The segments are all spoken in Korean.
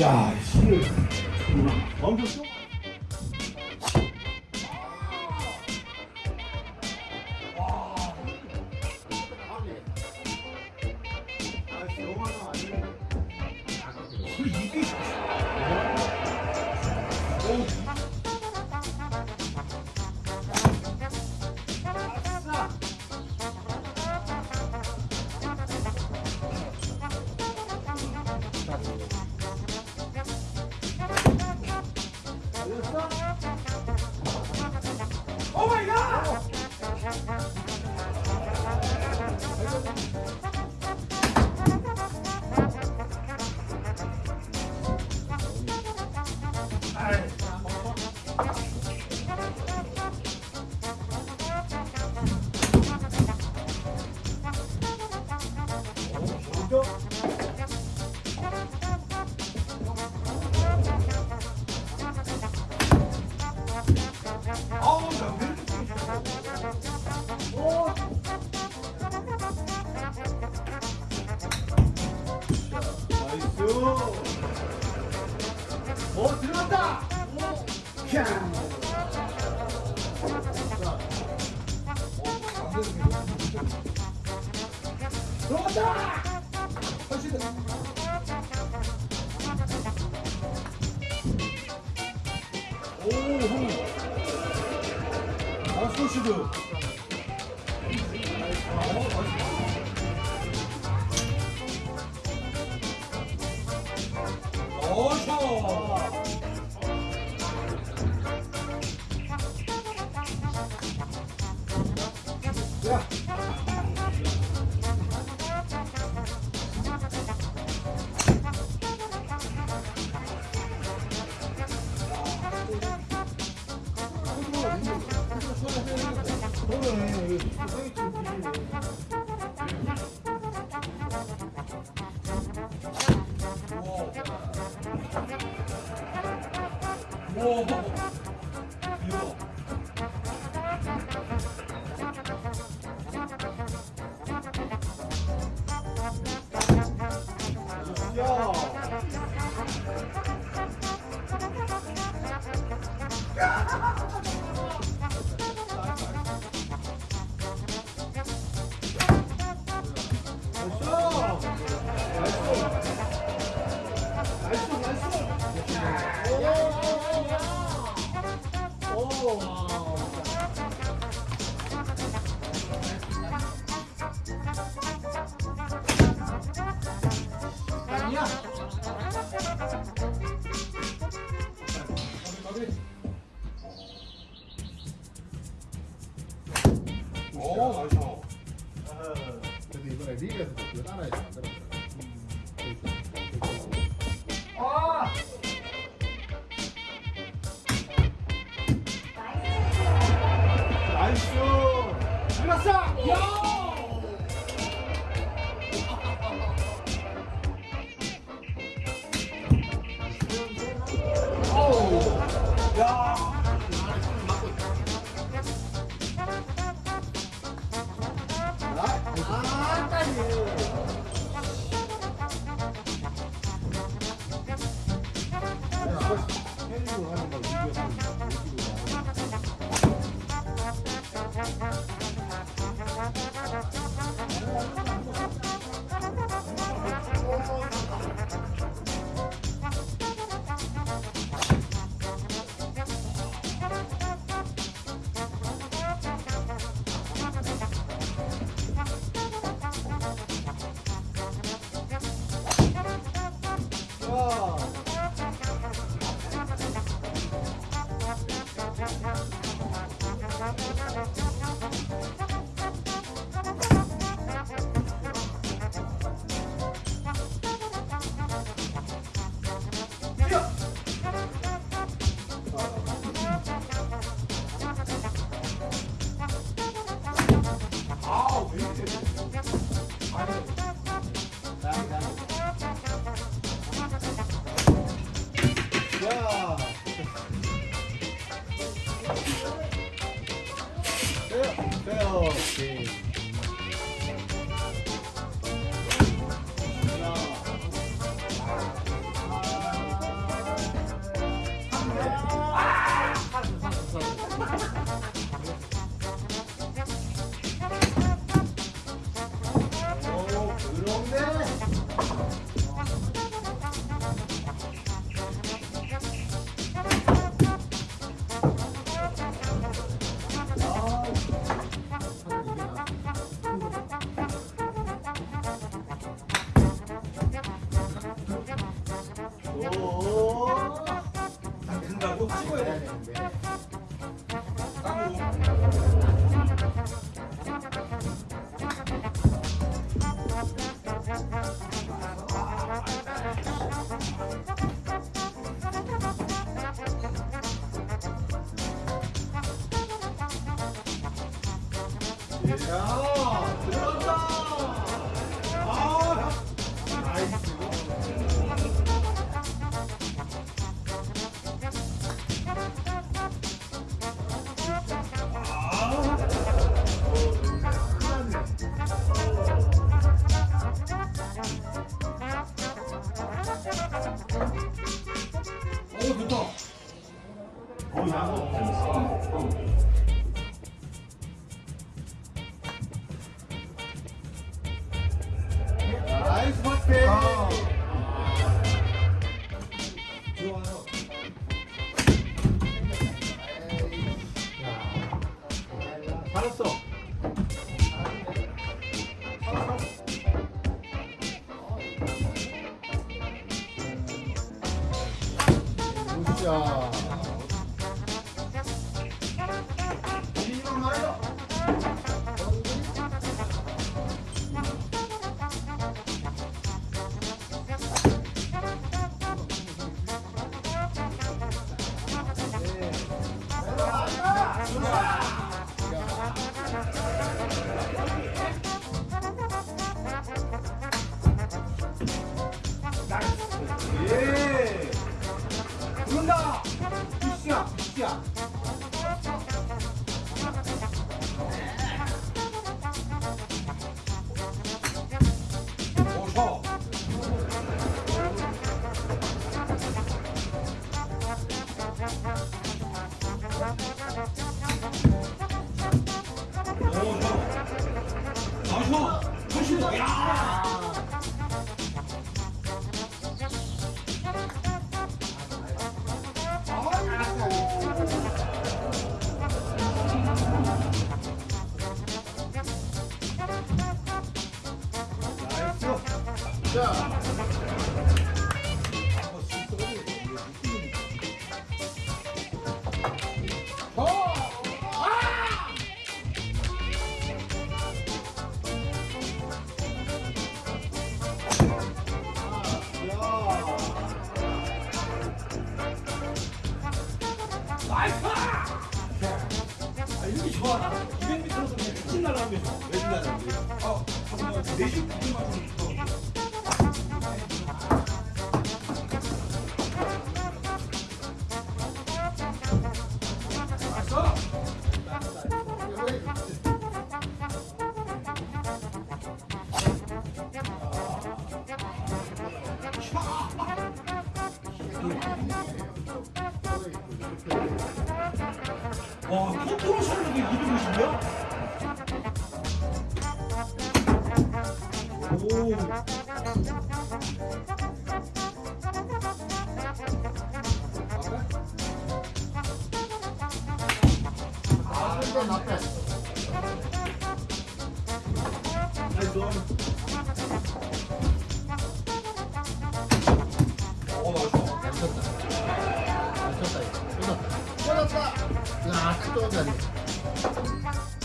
야, 술을. 엄청 쉬워. 실에서 그걸 따라해서 만들었어요. 아! 나이스! Yeah. 야, 들어간다. ちが楽となりま。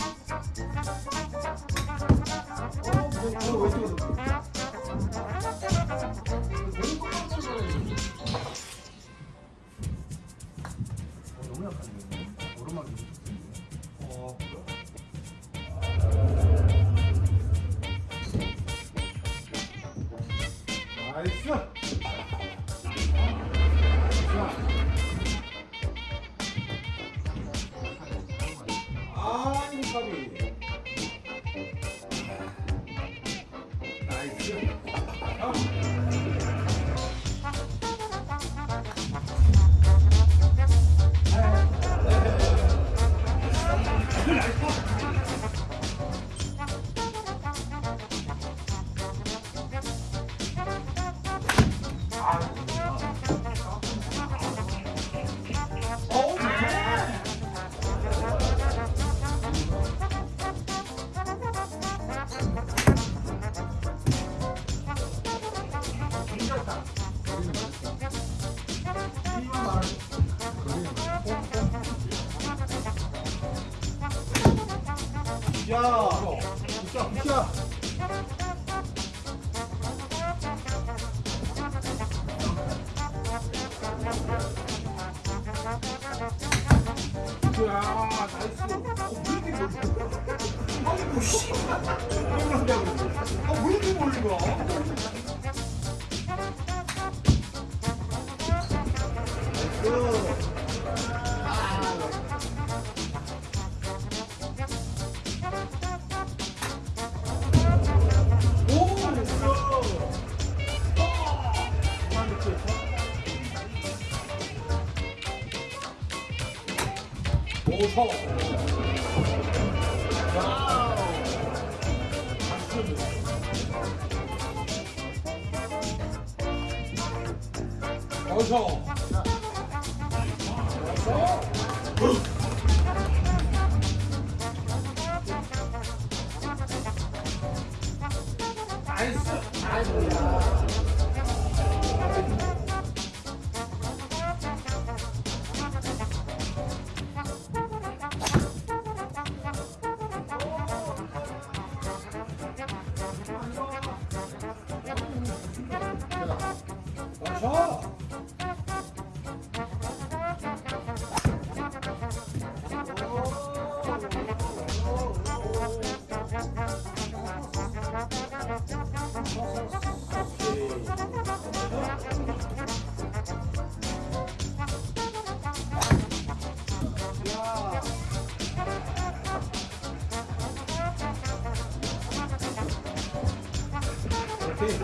그러니까. 야, 야, 야.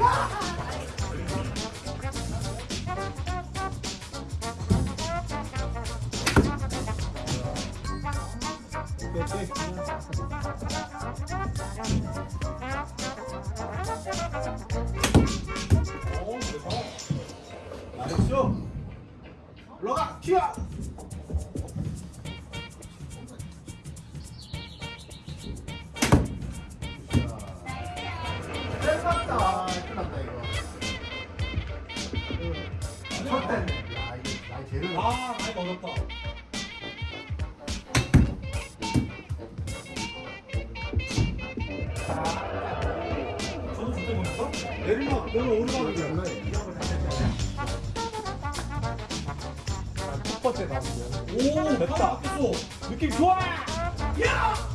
Ah! 첫 때네. 야, 이게 나이 제대로. 아 많이 멀었다 저도 그때 보냈어? 내리막, 내려 오르막이 이게 돼. 첫 번째 나오고요. 오 됐다. 느낌 좋아. 여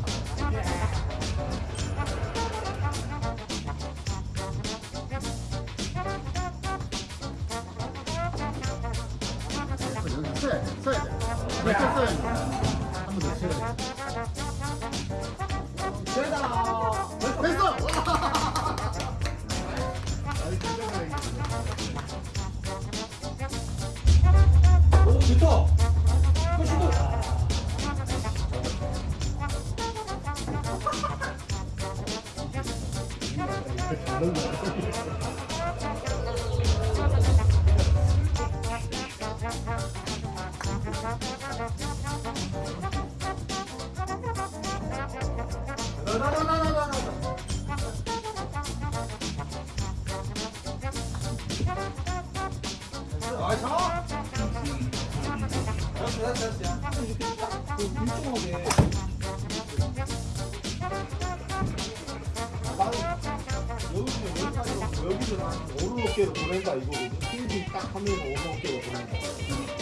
여기서 한 오르막계로 보낸다 이거거든. 필드 딱 하면 오르막계로 보낸다.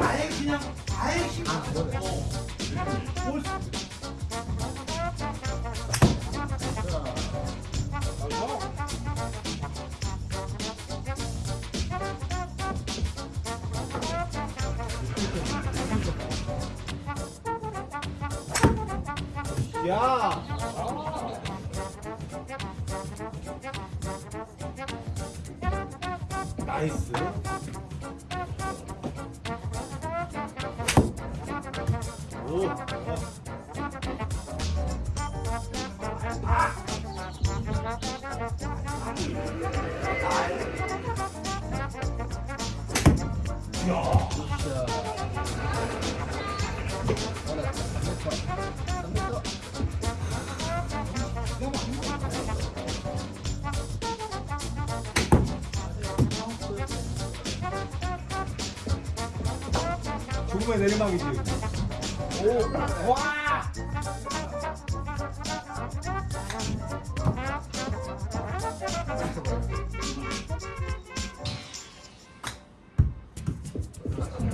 아예 그냥 아예 힘 안 써. 와!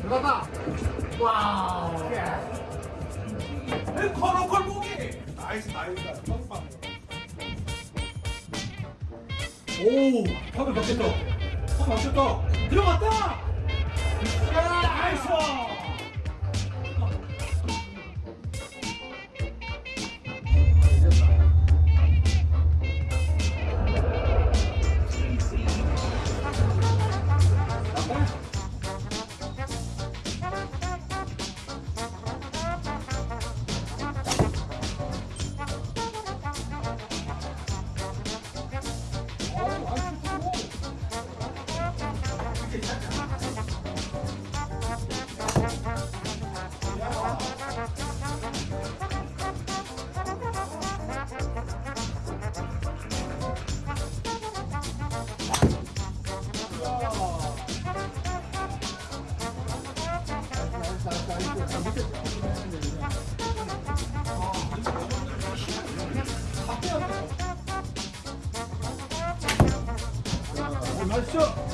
들어갔다! 와우! 걸어 걸보기! 나이스 나이스 빵빵 오! 턱을 맞췄다 턱 맞췄다 들어갔다! 나이스! 아, 맛있어.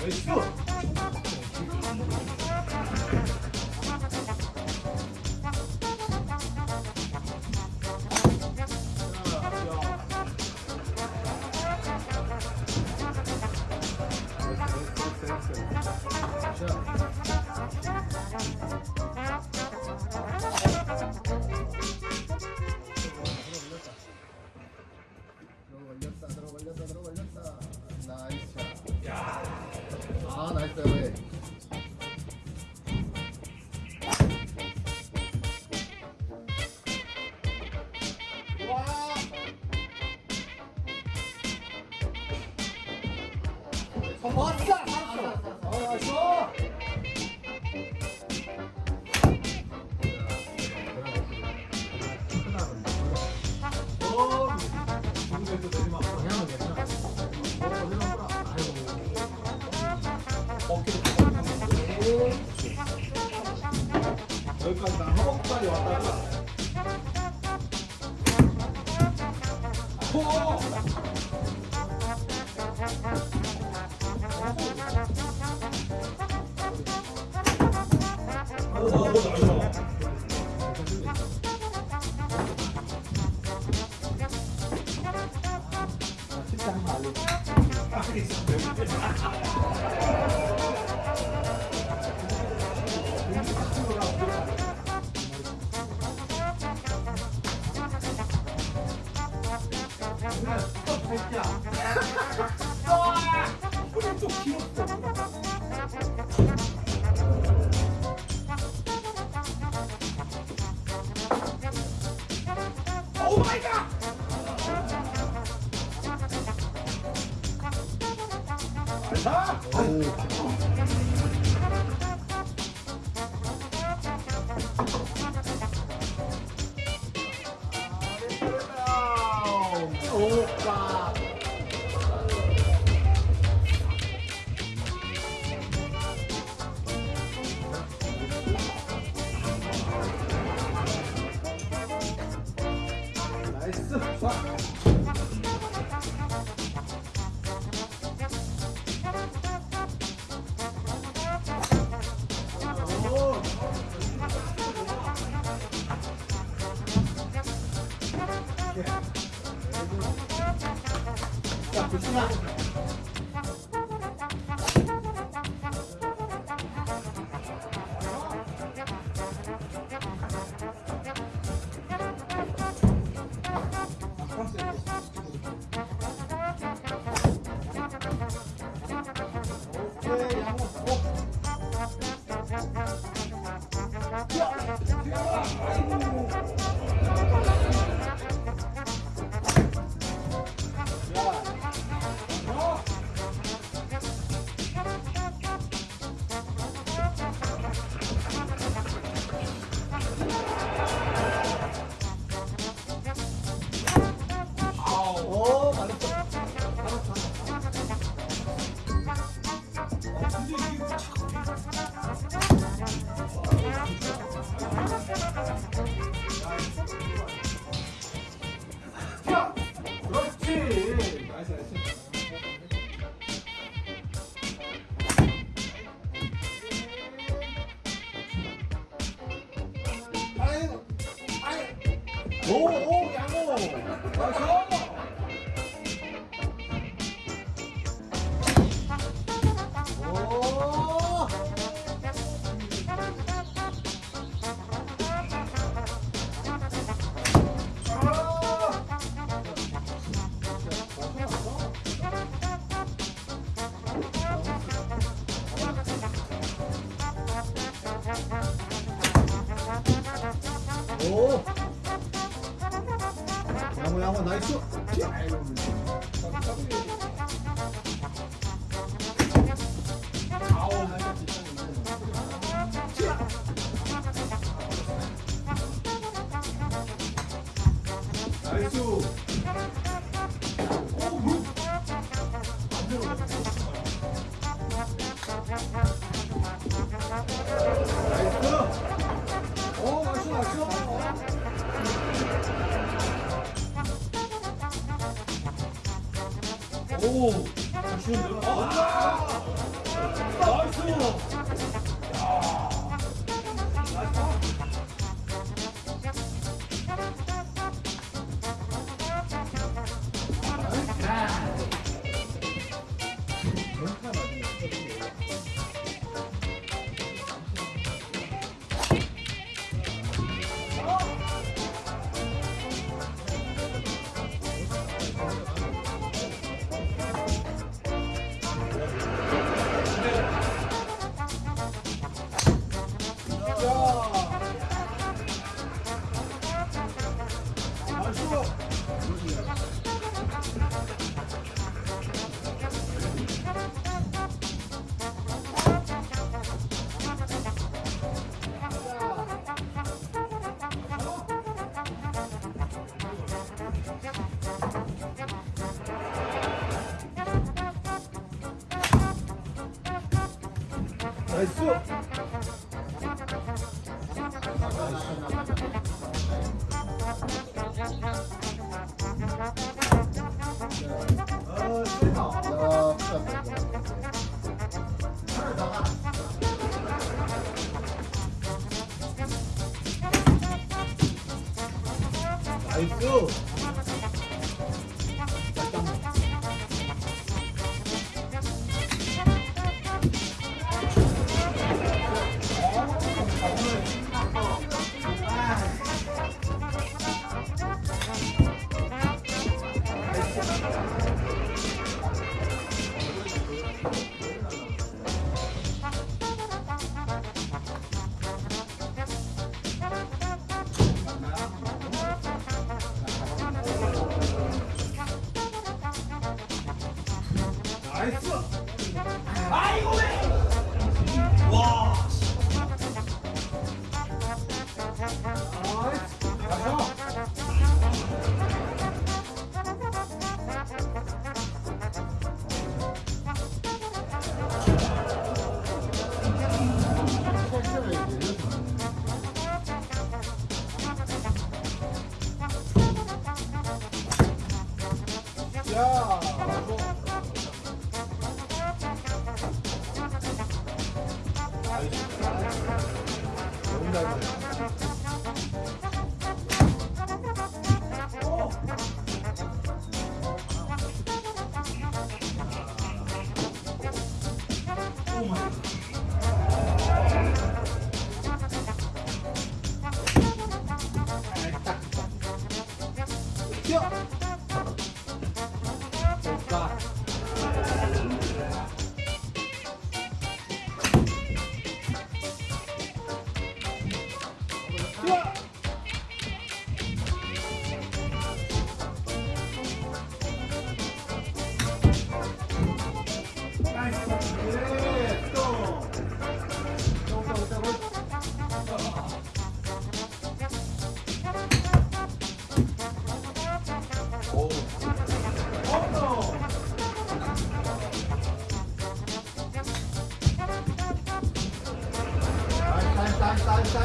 나이스. 어, 어, 어, 어. 자. 오, 잘 치는데요? 아, 来四。Let's go. 나이스,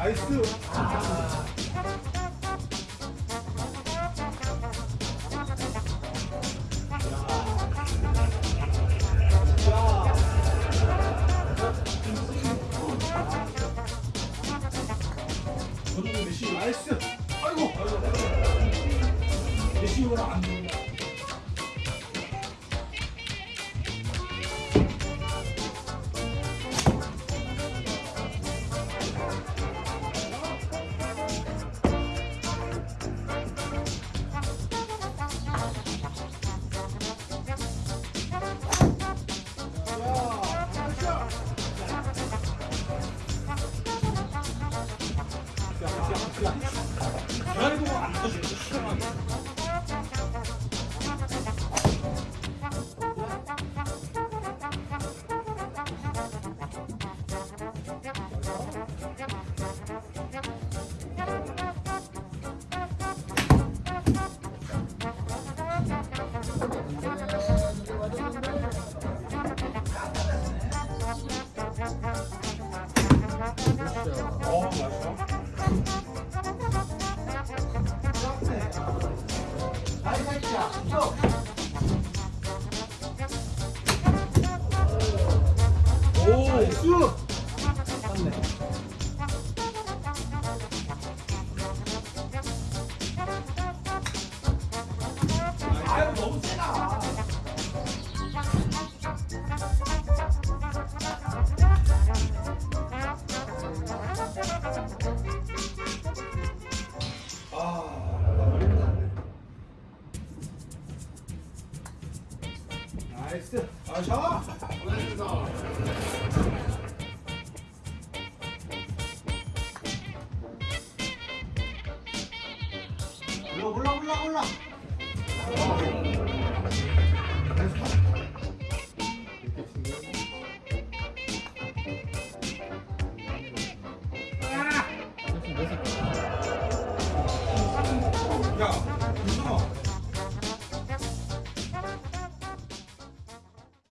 나이스. 어,